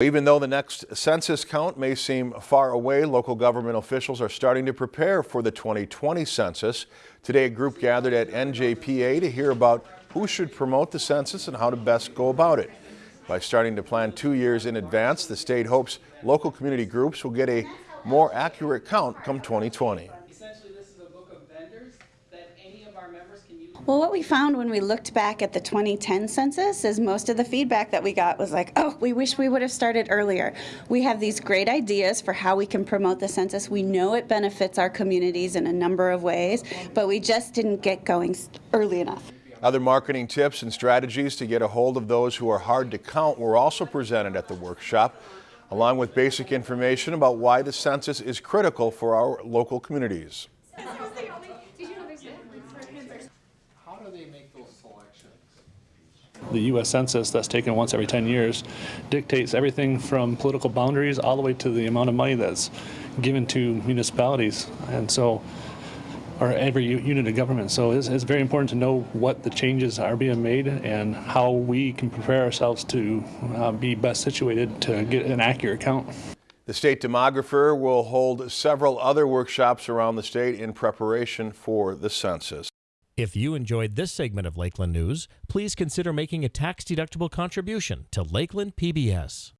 Even though the next census count may seem far away, local government officials are starting to prepare for the 2020 census. Today, a group gathered at NJPA to hear about who should promote the census and how to best go about it. By starting to plan two years in advance, the state hopes local community groups will get a more accurate count come 2020. Essentially, this is a book of vendors that any of our members can use. Well, what we found when we looked back at the 2010 census is most of the feedback that we got was like, oh, we wish we would have started earlier. We have these great ideas for how we can promote the census. We know it benefits our communities in a number of ways, but we just didn't get going early enough. Other marketing tips and strategies to get a hold of those who are hard to count were also presented at the workshop, along with basic information about why the census is critical for our local communities. How do they make those selections? The U.S. Census that's taken once every 10 years dictates everything from political boundaries all the way to the amount of money that's given to municipalities. And so, or every unit of government. So it's, it's very important to know what the changes are being made and how we can prepare ourselves to uh, be best situated to get an accurate count. The state demographer will hold several other workshops around the state in preparation for the census. If you enjoyed this segment of Lakeland News, please consider making a tax-deductible contribution to Lakeland PBS.